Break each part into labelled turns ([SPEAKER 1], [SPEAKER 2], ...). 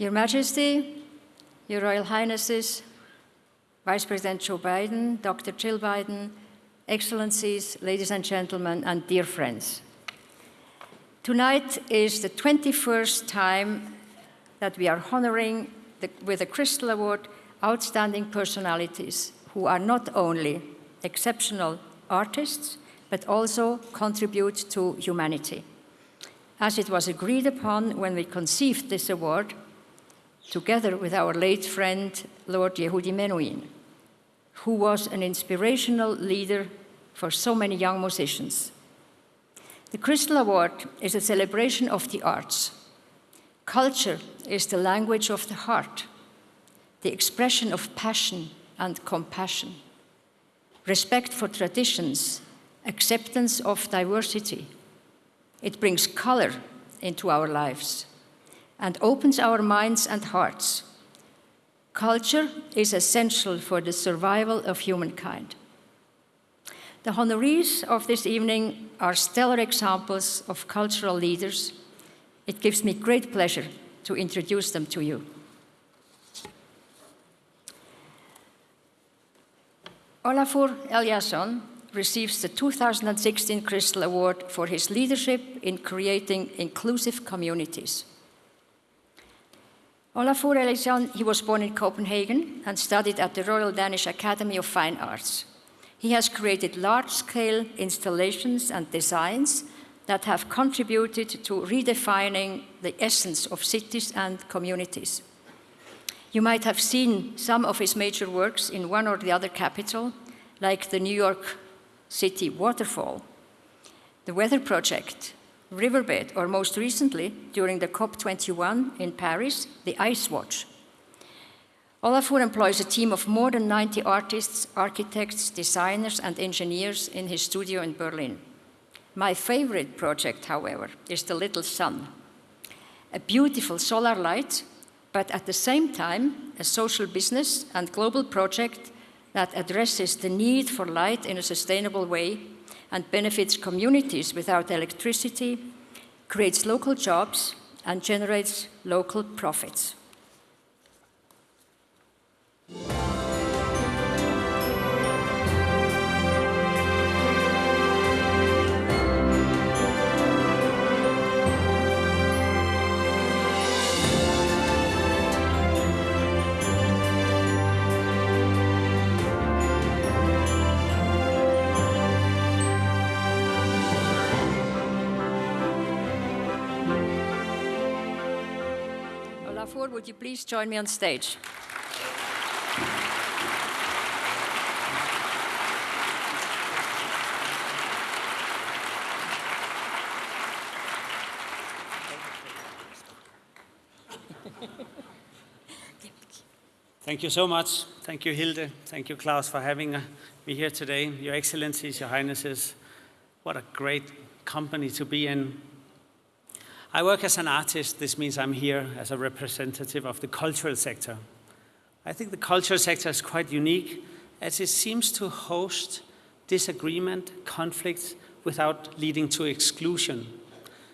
[SPEAKER 1] Your Majesty, Your Royal Highnesses, Vice President Joe Biden, Dr. Jill Biden, Excellencies, ladies and gentlemen, and dear friends. Tonight is the 21st time that we are honoring the, with the Crystal Award outstanding personalities who are not only exceptional artists, but also contribute to humanity. As it was agreed upon when we conceived this award, together with our late friend, Lord Yehudi Menuhin, who was an inspirational leader for so many young musicians. The Crystal Award is a celebration of the arts. Culture is the language of the heart, the expression of passion and compassion, respect for traditions, acceptance of diversity. It brings color into our lives and opens our minds and hearts. Culture is essential for the survival of humankind. The honorees of this evening are stellar examples of cultural leaders. It gives me great pleasure to introduce them to you. Olafur Eliasson receives the 2016 Crystal Award for his leadership in creating inclusive communities. Olafur Eliasson, he was born in Copenhagen and studied at the Royal Danish Academy of Fine Arts. He has created large-scale installations and designs that have contributed to redefining the essence of cities and communities. You might have seen some of his major works in one or the other capital, like the New York City Waterfall, the Weather Project, Riverbed, or most recently, during the COP21 in Paris, the Ice Watch. Olafur employs a team of more than 90 artists, architects, designers, and engineers in his studio in Berlin. My favorite project, however, is the Little Sun, a beautiful solar light, but at the same time, a social business and global project that addresses the need for light in a sustainable way and benefits communities without electricity, creates local jobs, and generates local profits. Would you please join me on stage?
[SPEAKER 2] Thank you so much. Thank you, Hilde. Thank you, Klaus, for having uh, me here today. Your Excellencies, Your Highnesses, what a great company to be in. I work as an artist. This means I'm here as a representative of the cultural sector. I think the cultural sector is quite unique as it seems to host disagreement, conflicts, without leading to exclusion.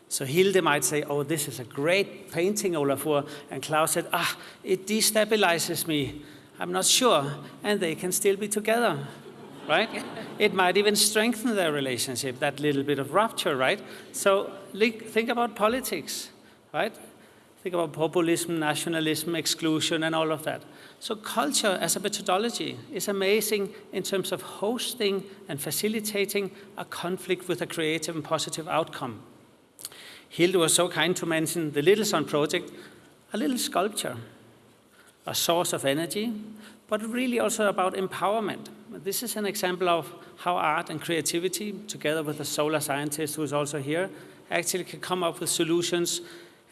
[SPEAKER 2] So Hilde might say, oh, this is a great painting, Olafur. And Klaus said, ah, it destabilizes me. I'm not sure. And they can still be together right? it might even strengthen their relationship, that little bit of rupture, right? So think about politics, right? Think about populism, nationalism, exclusion, and all of that. So culture as a methodology is amazing in terms of hosting and facilitating a conflict with a creative and positive outcome. Hilde was so kind to mention the Little Sun project, a little sculpture, a source of energy, but really also about empowerment. This is an example of how art and creativity, together with a solar scientist who is also here, actually can come up with solutions.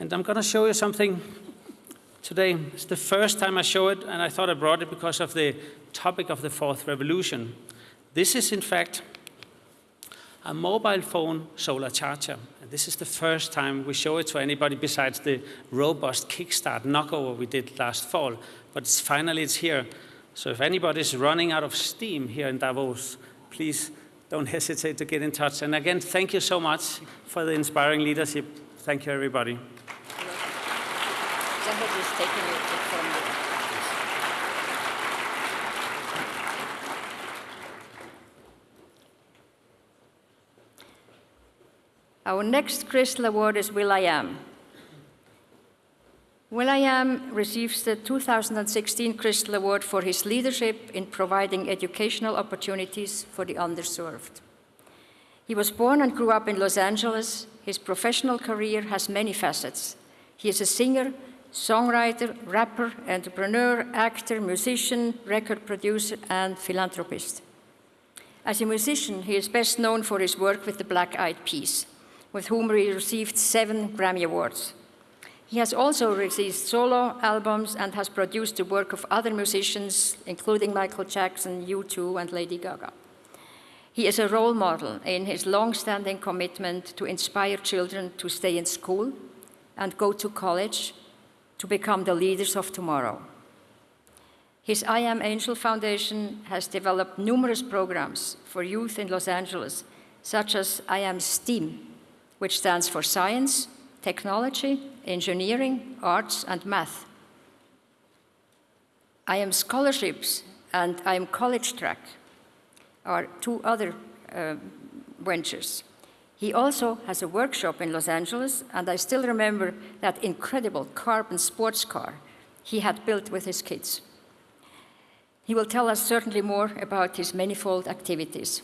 [SPEAKER 2] And I'm going to show you something today. It's the first time I show it, and I thought I brought it because of the topic of the fourth revolution. This is, in fact, a mobile phone solar charger. And this is the first time we show it to anybody besides the robust kickstart knockover we did last fall. But it's, finally it's here. So if anybody's running out of steam here in Davos, please don't hesitate to get in touch. And again, thank you so much for the inspiring leadership. Thank you, everybody.
[SPEAKER 1] Our next Crystal Award is will.i.am. will.i.am receives the 2016 Crystal Award for his leadership in providing educational opportunities for the underserved. He was born and grew up in Los Angeles. His professional career has many facets. He is a singer, songwriter, rapper, entrepreneur, actor, musician, record producer, and philanthropist. As a musician, he is best known for his work with the Black Eyed Peas, with whom he received seven Grammy Awards. He has also released solo albums and has produced the work of other musicians, including Michael Jackson, U2, and Lady Gaga. He is a role model in his long-standing commitment to inspire children to stay in school and go to college to become the leaders of tomorrow. His I Am Angel Foundation has developed numerous programs for youth in Los Angeles, such as I Am STEAM, which stands for Science, Technology, Engineering, Arts, and Math. I Am Scholarships and I Am College Track are two other uh, ventures. He also has a workshop in Los Angeles, and I still remember that incredible carbon sports car he had built with his kids. He will tell us certainly more about his manifold activities.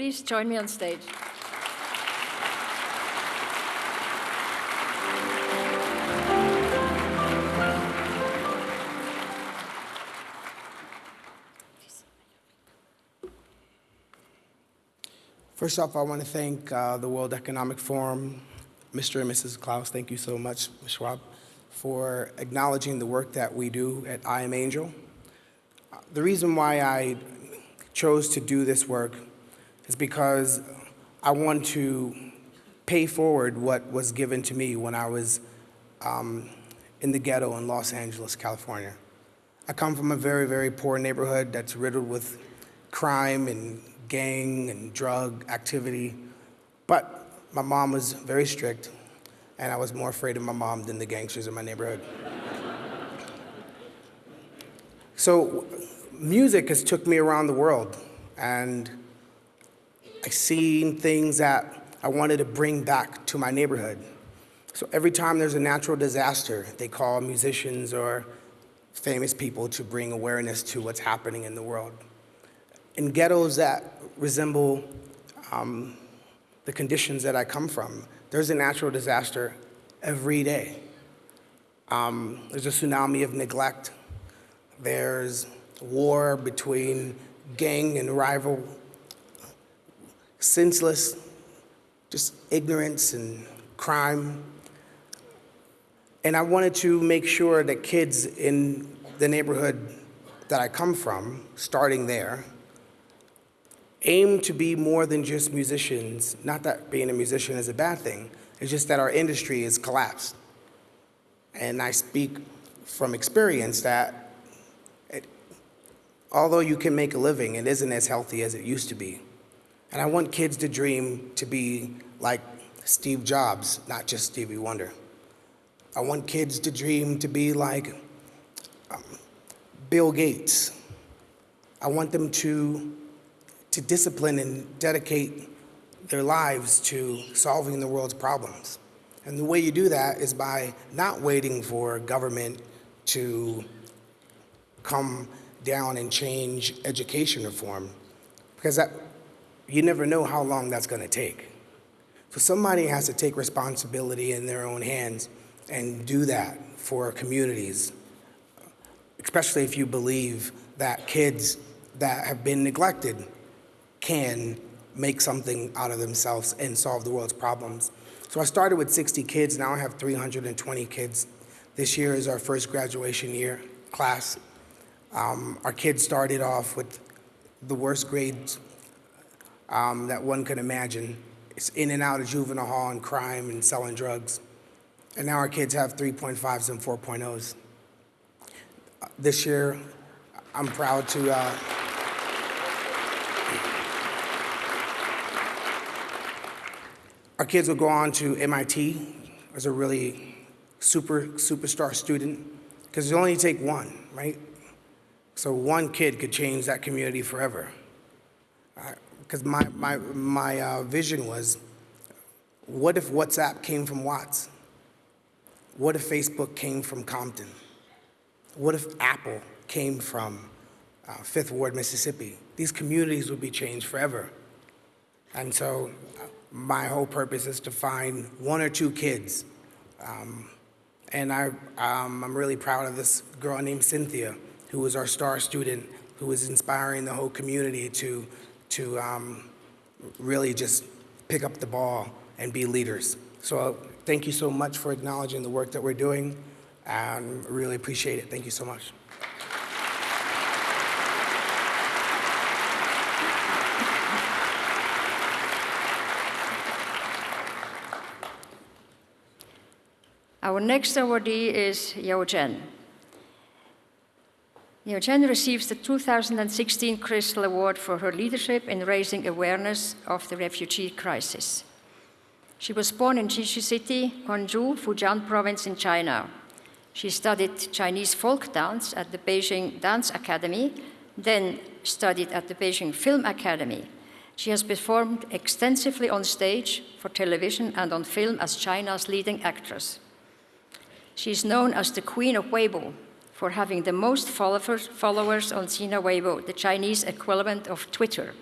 [SPEAKER 1] Please join me on stage?
[SPEAKER 3] First off, I want to thank uh, the World Economic Forum, Mr. and Mrs. Klaus, thank you so much, Ms. Schwab, for acknowledging the work that we do at I Am Angel. Uh, The reason why I chose to do this work is because I want to pay forward what was given to me when I was um, in the ghetto in Los Angeles, California. I come from a very, very poor neighborhood that's riddled with crime and gang and drug activity. But my mom was very strict, and I was more afraid of my mom than the gangsters in my neighborhood. so music has took me around the world, and I've seen things that I wanted to bring back to my neighborhood. So every time there's a natural disaster, they call musicians or famous people to bring awareness to what's happening in the world. In ghettos that resemble um, the conditions that I come from, there's a natural disaster every day. Um, there's a tsunami of neglect. There's war between gang and rival, senseless, just ignorance and crime. And I wanted to make sure that kids in the neighborhood that I come from, starting there, aim to be more than just musicians. Not that being a musician is a bad thing, it's just that our industry is collapsed. And I speak from experience that it, although you can make a living, it isn't as healthy as it used to be. And I want kids to dream to be like Steve Jobs, not just Stevie Wonder. I want kids to dream to be like um, Bill Gates. I want them to, to discipline and dedicate their lives to solving the world's problems. And the way you do that is by not waiting for government to come down and change education reform, because that, you never know how long that's going to take. So somebody has to take responsibility in their own hands and do that for communities, especially if you believe that kids that have been neglected can make something out of themselves and solve the world's problems. So I started with 60 kids, now I have 320 kids This year is our first graduation year class. Um, our kids started off with the worst grades um, that one could imagine. It's in and out of juvenile hall and crime and selling drugs. And now our kids have 3.5s and 4.0s. Uh, This year, I'm proud to. Uh, our kids will go on to MIT as a really super superstar student because you only take one, right? So one kid could change that community forever. Because my, my, my uh, vision was, what if WhatsApp came from Watts? What if Facebook came from Compton? What if Apple came from uh, Fifth Ward, Mississippi? These communities would be changed forever. And so uh, my whole purpose is to find one or two kids. Um, and I, um, I'm really proud of this girl named Cynthia, who was our star student, who was inspiring the whole community to, to um, really just pick up the ball and be leaders. So uh, thank you so much for acknowledging the work that we're doing. and really appreciate it. Thank you so much.
[SPEAKER 1] Our next awardee is Yao Chen. Yao Chen receives the 2016 Crystal Award for her leadership in raising awareness of the refugee crisis. She was born in Shishi City, Quanzhou, Fujian province in China. She studied Chinese folk dance at the Beijing Dance Academy, then studied at the Beijing Film Academy. She has performed extensively on stage, for television, and on film as China's leading actress. She is known as the Queen of Weibo for having the most followers, on Sina Weibo, the Chinese equivalent of Twitter,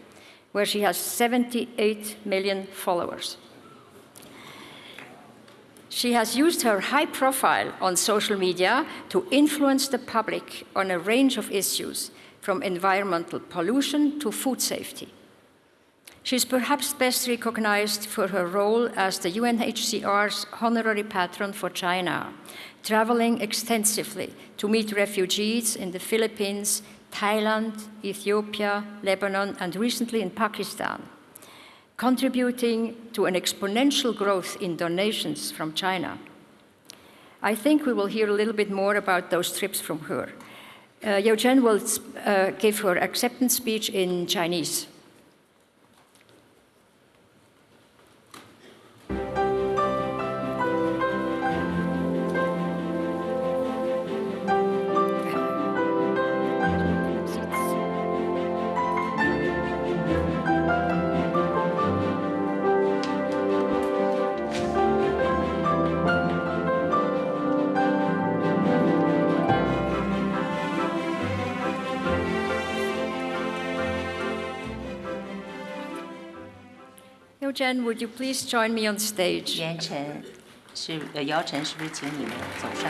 [SPEAKER 1] where she has 78 million followers. She has used her high profile on social media to influence the public on a range of issues, from environmental pollution to food safety. She is perhaps best recognized for her role as the UNHCR's honorary patron for China, traveling extensively to meet refugees in the Philippines, Thailand, Ethiopia, Lebanon, and recently in Pakistan, contributing to an exponential growth in donations from China. I think we will hear a little bit more about those trips from her. Uh, Chen will uh, give her acceptance speech in Chinese. Chen, would you please join me on stage?
[SPEAKER 4] 严晨是呃姚晨，是不是请你们走上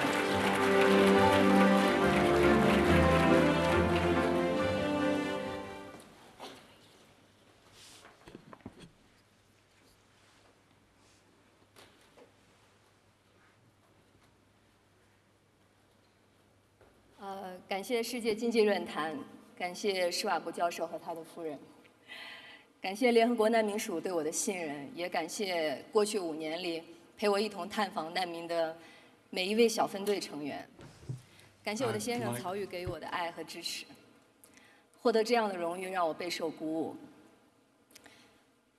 [SPEAKER 5] 感谢世界经济论坛，感谢施瓦布教授和他的夫人，感谢联合国难民署对我的信任，也感谢过去五年里陪我一同探访难民的每一位小分队成员，感谢我的先生曹宇给予我的爱和支持。获得这样的荣誉让我备受鼓舞。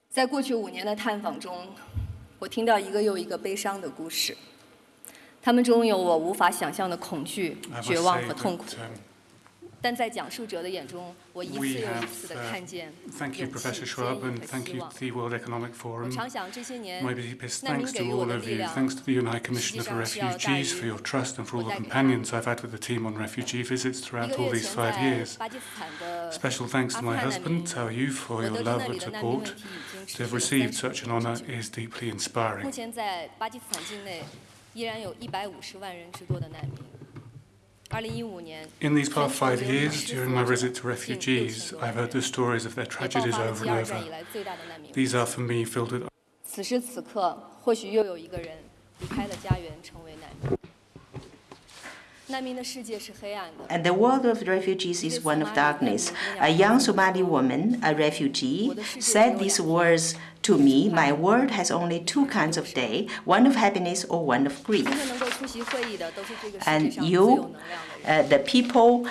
[SPEAKER 5] 在过去五年的探访中，我听到一个又一个悲伤的故事，他们中有我无法想象的恐惧、绝望和痛苦。但在讲述者的眼中，我一次又一次
[SPEAKER 6] 的
[SPEAKER 5] 看见
[SPEAKER 6] Thank you, Professor Schwab, and thank you to the World Economic Forum. My deepest thanks to all of you. Thanks to the
[SPEAKER 5] UNI Commissioner for
[SPEAKER 6] Refugees for your trust and for all the companions I've had with the team on refugee visits throughout all these five years. Special thanks to my husband, Cao Yu, for your love and support. To have received such an
[SPEAKER 5] honor
[SPEAKER 6] is deeply inspiring.
[SPEAKER 5] 目前在巴基斯坦境内依然有一百五十万人之多的难民。
[SPEAKER 6] in these past five years, during my visit to refugees, I've heard the stories of their tragedies over and over. These are for me filled with...
[SPEAKER 4] And the world of refugees is one of darkness. A young Somali woman, a refugee, said these words to me, my world has only two kinds of day, one of happiness or one of grief. And you, uh, the people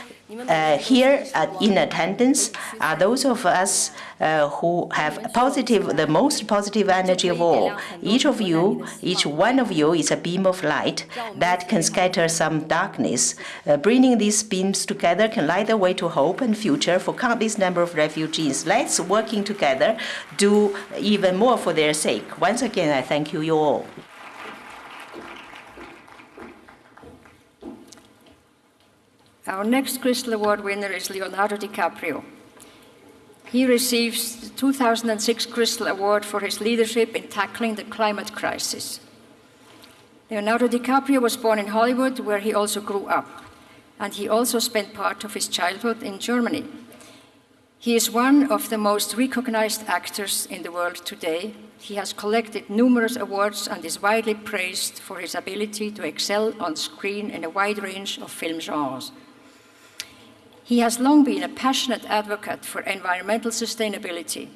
[SPEAKER 4] uh, here at, in attendance, are those of us uh, who have positive, the most positive energy of all. Each of you, each one of you is a beam of light that can scatter some darkness. Uh, bringing these beams together can light the way to hope and future for countless number of refugees. Let's, working together, do even more for their sake. Once again, I thank you, you all.
[SPEAKER 1] Our next Crystal Award winner is Leonardo DiCaprio. He receives the 2006 Crystal Award for his leadership in tackling the climate crisis. Leonardo DiCaprio was born in Hollywood, where he also grew up, and he also spent part of his childhood in Germany. He is one of the most recognized actors in the world today. He has collected numerous awards and is widely praised for his ability to excel on screen in a wide range of film genres. He has long been a passionate advocate for environmental sustainability.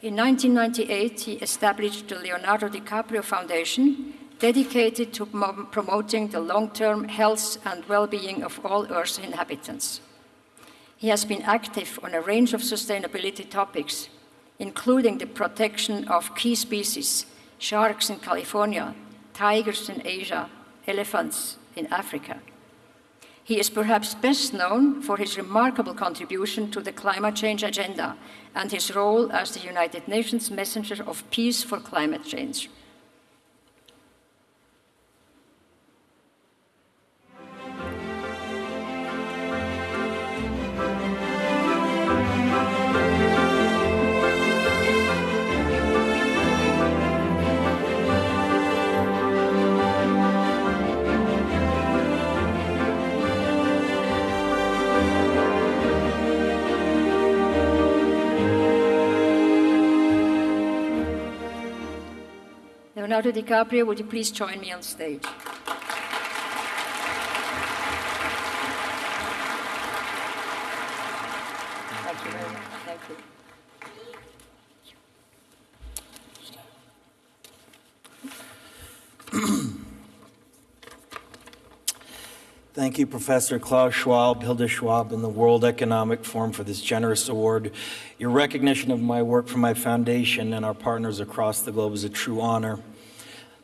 [SPEAKER 1] In 1998, he established the Leonardo DiCaprio Foundation, dedicated to promoting the long-term health and well-being of all Earth's inhabitants. He has been active on a range of sustainability topics, including the protection of key species, sharks in California, tigers in Asia, elephants in Africa. He is perhaps best known for his remarkable contribution to the climate change agenda and his role as the United Nations messenger of peace for climate change. Leonardo DiCaprio, would you please join me on stage? Thank you very much. Thank you.
[SPEAKER 7] Thank you, Professor Klaus Schwab, Hilda Schwab, and the World Economic Forum for this generous award. Your recognition of my work for my foundation and our partners across the globe is a true honor.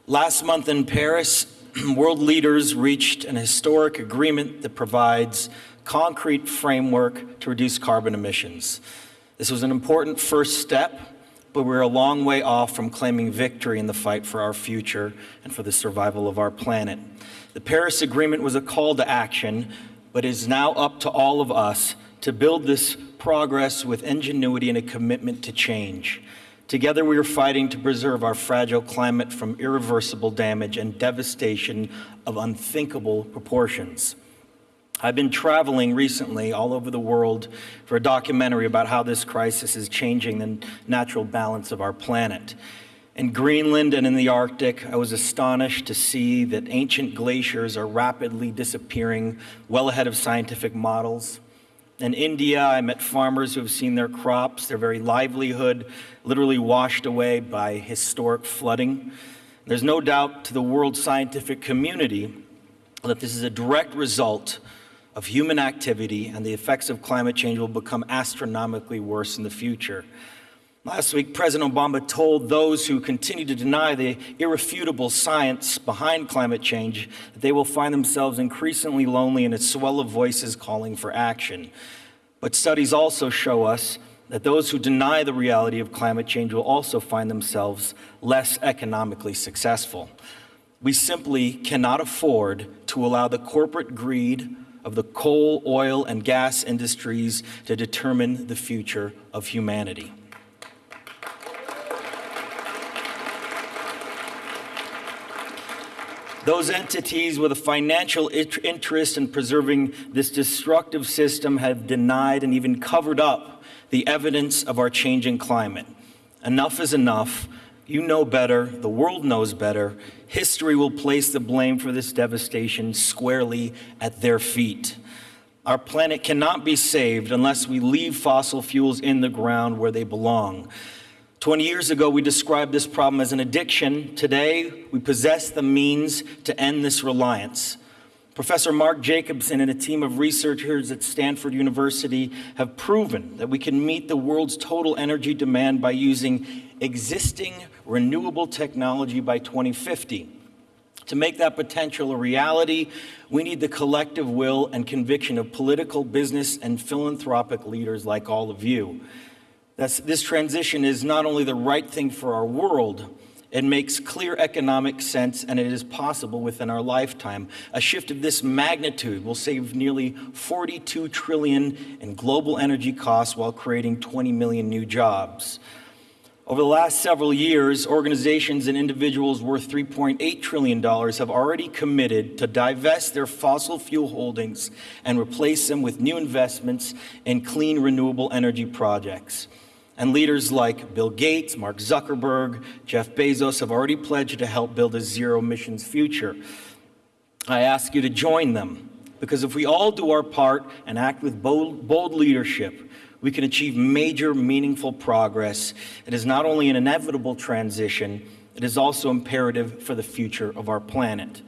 [SPEAKER 7] Last month in Paris, world leaders reached an historic agreement that provides concrete framework to reduce carbon emissions. This was an important first step, but we're a long way off from claiming victory in the fight for our future and for the survival of our planet. The Paris Agreement was a call to action, but it is now up to all of us to build this progress with ingenuity and a commitment to change. Together, we are fighting to preserve our fragile climate from irreversible damage and devastation of unthinkable proportions. I've been traveling recently all over the world for a documentary about how this crisis is changing the natural balance of our planet. In Greenland and in the Arctic, I was astonished to see that ancient glaciers are rapidly disappearing well ahead of scientific models. In India, I met farmers who have seen their crops, their very livelihood, literally washed away by historic flooding. There's no doubt to the world scientific community that this is a direct result of human activity and the effects of climate change will become astronomically worse in the future. Last week, President Obama told those who continue to deny the irrefutable science behind climate change that they will find themselves increasingly lonely in a swell of voices calling for action. But studies also show us that those who deny the reality of climate change will also find themselves less economically successful. We simply cannot afford to allow the corporate greed of the coal, oil, and gas industries to determine the future of humanity. Those entities with a financial interest in preserving this destructive system have denied and even covered up the evidence of our changing climate. Enough is enough, You know better, the world knows better. History will place the blame for this devastation squarely at their feet. Our planet cannot be saved unless we leave fossil fuels in the ground where they belong. 20 years ago, we described this problem as an addiction. Today, we possess the means to end this reliance. Professor Mark Jacobson and a team of researchers at Stanford University have proven that we can meet the world's total energy demand by using existing renewable technology by 2050. To make that potential a reality, we need the collective will and conviction of political, business, and philanthropic leaders like all of you. That's, this transition is not only the right thing for our world, it makes clear economic sense and it is possible within our lifetime. A shift of this magnitude will save nearly 42 trillion in global energy costs while creating 20 million new jobs. Over the last several years, organizations and individuals worth $3.8 trillion have already committed to divest their fossil fuel holdings and replace them with new investments in clean renewable energy projects. And leaders like Bill Gates, Mark Zuckerberg, Jeff Bezos have already pledged to help build a zero emissions future. I ask you to join them because if we all do our part and act with bold, bold leadership, we can achieve major, meaningful progress. It is not only an inevitable transition, it is also imperative for the future of our planet.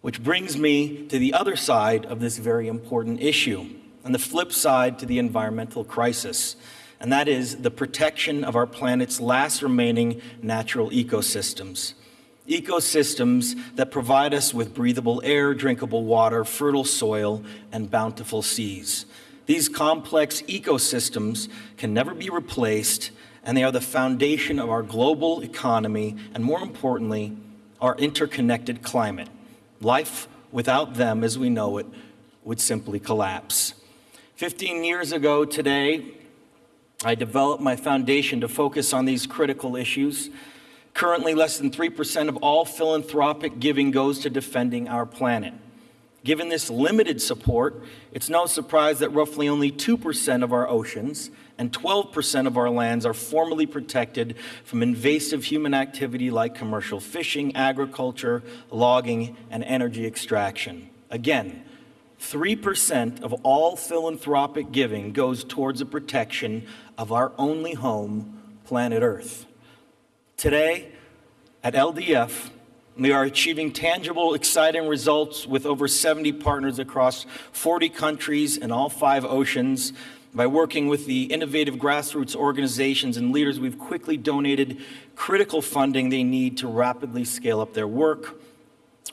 [SPEAKER 7] Which brings me to the other side of this very important issue, and the flip side to the environmental crisis, and that is the protection of our planet's last remaining natural ecosystems. Ecosystems that provide us with breathable air, drinkable water, fertile soil, and bountiful seas. These complex ecosystems can never be replaced, and they are the foundation of our global economy, and more importantly, our interconnected climate. Life without them, as we know it, would simply collapse. 15 years ago today, I developed my foundation to focus on these critical issues. Currently, less than 3% of all philanthropic giving goes to defending our planet. Given this limited support, it's no surprise that roughly only 2% of our oceans and 12% of our lands are formally protected from invasive human activity like commercial fishing, agriculture, logging, and energy extraction. Again, 3% of all philanthropic giving goes towards the protection of our only home, planet Earth. Today, at LDF, we are achieving tangible, exciting results with over 70 partners across 40 countries and all five oceans. By working with the innovative grassroots organizations and leaders, we've quickly donated critical funding they need to rapidly scale up their work.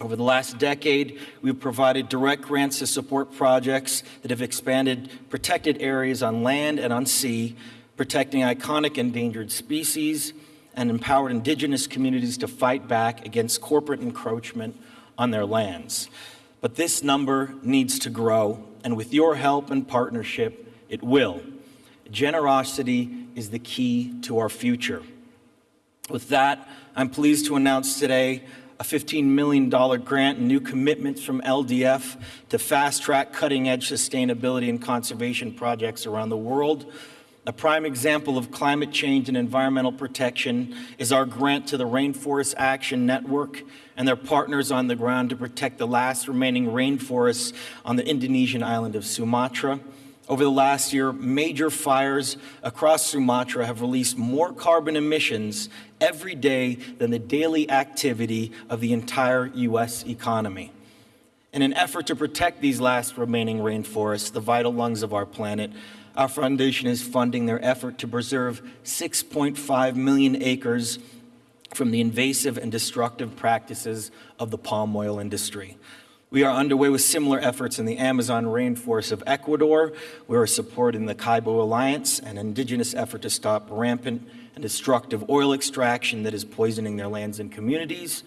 [SPEAKER 7] Over the last decade, we've provided direct grants to support projects that have expanded protected areas on land and on sea, protecting iconic endangered species, and empowered indigenous communities to fight back against corporate encroachment on their lands. But this number needs to grow, and with your help and partnership, it will. Generosity is the key to our future. With that, I'm pleased to announce today a $15 million grant and new commitments from LDF to fast track cutting edge sustainability and conservation projects around the world a prime example of climate change and environmental protection is our grant to the Rainforest Action Network and their partners on the ground to protect the last remaining rainforests on the Indonesian island of Sumatra. Over the last year, major fires across Sumatra have released more carbon emissions every day than the daily activity of the entire U.S. economy. In an effort to protect these last remaining rainforests, the vital lungs of our planet, our foundation is funding their effort to preserve 6.5 million acres from the invasive and destructive practices of the palm oil industry. We are underway with similar efforts in the Amazon rainforest of Ecuador. We are supporting the Ceibo Alliance, an indigenous effort to stop rampant and destructive oil extraction that is poisoning their lands and communities.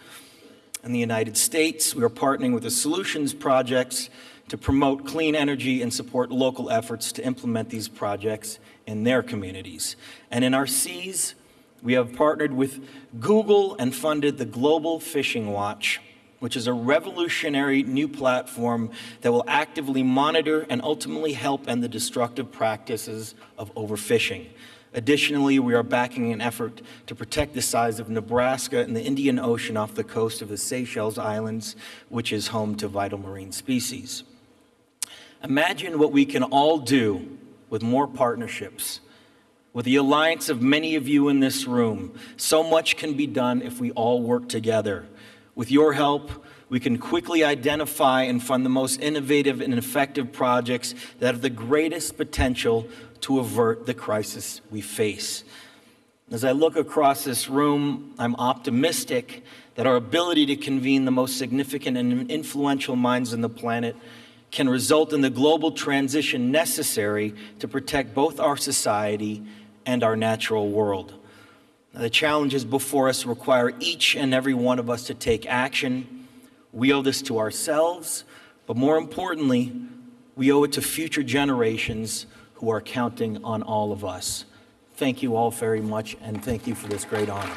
[SPEAKER 7] In the United States, we are partnering with the Solutions Projects to promote clean energy and support local efforts to implement these projects in their communities. And in our seas, we have partnered with Google and funded the Global Fishing Watch, which is a revolutionary new platform that will actively monitor and ultimately help end the destructive practices of overfishing. Additionally, we are backing an effort to protect the size of Nebraska and the Indian Ocean off the coast of the Seychelles Islands, which is home to vital marine species. Imagine what we can all do with more partnerships. With the alliance of many of you in this room, so much can be done if we all work together. With your help, we can quickly identify and fund the most innovative and effective projects that have the greatest potential to avert the crisis we face. As I look across this room, I'm optimistic that our ability to convene the most significant and influential minds on the planet can result in the global transition necessary to protect both our society and our natural world. The challenges before us require each and every one of us to take action. We owe this to ourselves, but more importantly, we owe it to future generations who are counting on all of us. Thank you all very much, and thank you for this great honor.